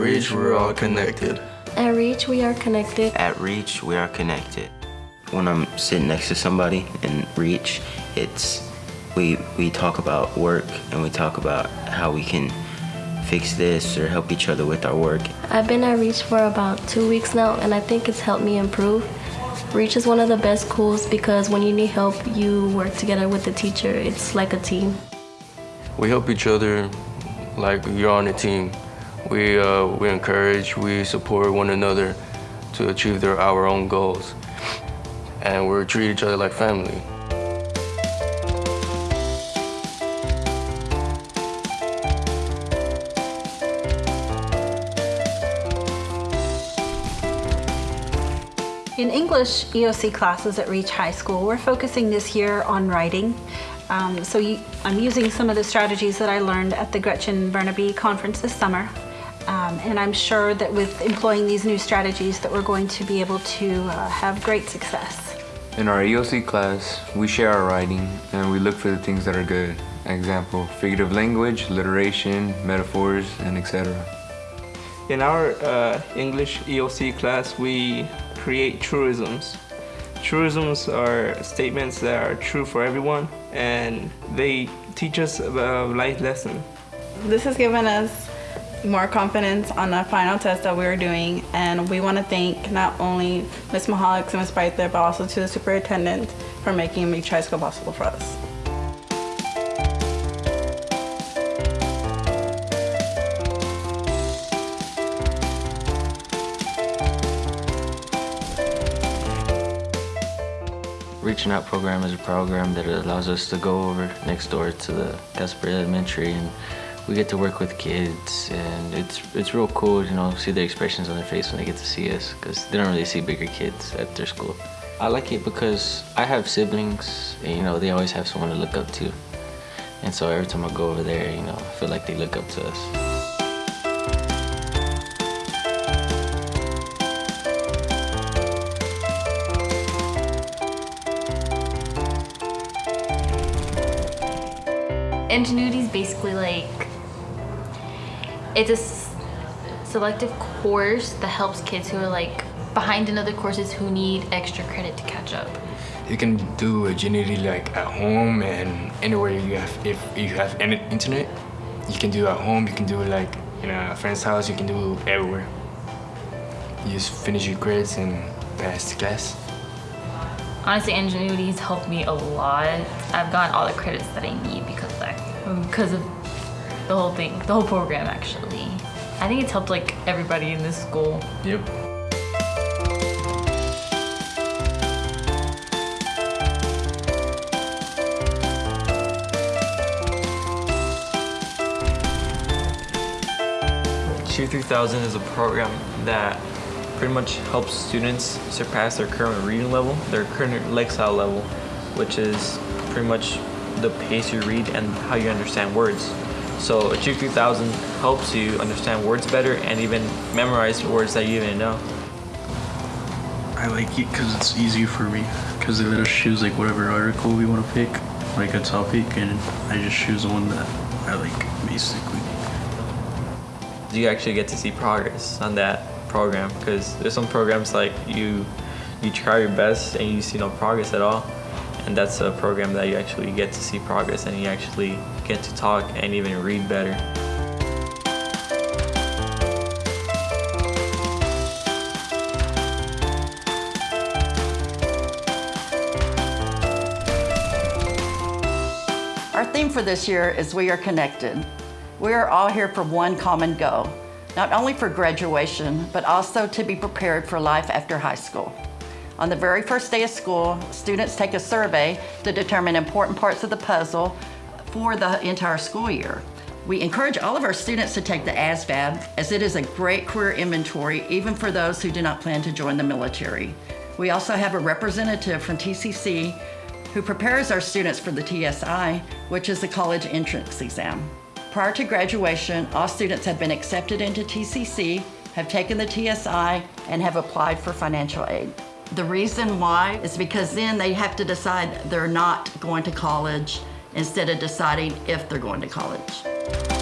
At Reach, we're all connected. At Reach, we are connected. At Reach, we are connected. When I'm sitting next to somebody in Reach, it's we we talk about work and we talk about how we can fix this or help each other with our work. I've been at Reach for about two weeks now and I think it's helped me improve. Reach is one of the best schools because when you need help, you work together with the teacher. It's like a team. We help each other like you're on a team. We, uh, we encourage, we support one another to achieve their, our own goals. And we treat each other like family. In English EOC classes at Reach High School, we're focusing this year on writing. Um, so you, I'm using some of the strategies that I learned at the Gretchen Bernabei conference this summer. Um, and I'm sure that with employing these new strategies that we're going to be able to uh, have great success. In our EOC class, we share our writing and we look for the things that are good. Example, figurative language, alliteration, metaphors, and etc. In our uh, English EOC class, we create truisms. Truisms are statements that are true for everyone and they teach us a life lesson. This has given us more confidence on the final test that we were doing and we want to thank not only Ms. Mahalik and Ms. Breither but also to the superintendent for making Reach High School possible for us. Reaching Out program is a program that allows us to go over next door to the Casper Elementary and we get to work with kids and it's it's real cool, you know, see their expressions on their face when they get to see us because they don't really see bigger kids at their school. I like it because I have siblings and, you know, they always have someone to look up to. And so every time I go over there, you know, I feel like they look up to us. Edgenuity is basically like, it's a selective course that helps kids who are like behind in other courses who need extra credit to catch up. You can do Edgenuity like at home and anywhere you have, if you have any internet, you can do it at home, you can do it like in a friend's house, you can do it everywhere. You just finish your grades and pass the class. Honestly, Edgenuity has helped me a lot. I've gotten all the credits that I need because because of the whole thing, the whole program actually. I think it's helped like everybody in this school. Yep. Achieve 3000 is a program that pretty much helps students surpass their current reading level, their current lexile level, which is pretty much the pace you read and how you understand words. So Achieve 3000 helps you understand words better and even memorize words that you didn't know. I like it because it's easy for me because they let us choose like whatever article we want to pick, like a topic, and I just choose the one that I like basically. Do you actually get to see progress on that program because there's some programs like you you try your best and you see no progress at all and that's a program that you actually get to see progress and you actually get to talk and even read better. Our theme for this year is We Are Connected. We are all here for one common goal, not only for graduation, but also to be prepared for life after high school. On the very first day of school, students take a survey to determine important parts of the puzzle for the entire school year. We encourage all of our students to take the ASVAB as it is a great career inventory even for those who do not plan to join the military. We also have a representative from TCC who prepares our students for the TSI, which is the college entrance exam. Prior to graduation, all students have been accepted into TCC, have taken the TSI, and have applied for financial aid. The reason why is because then they have to decide they're not going to college instead of deciding if they're going to college.